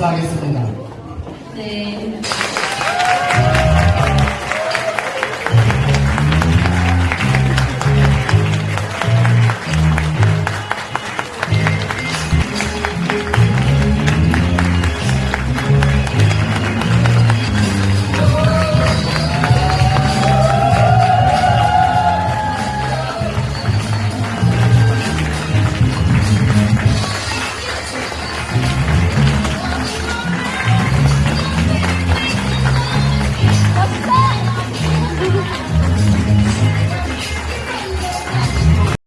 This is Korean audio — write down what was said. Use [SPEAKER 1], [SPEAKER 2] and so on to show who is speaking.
[SPEAKER 1] 감사하겠습니다.
[SPEAKER 2] 네.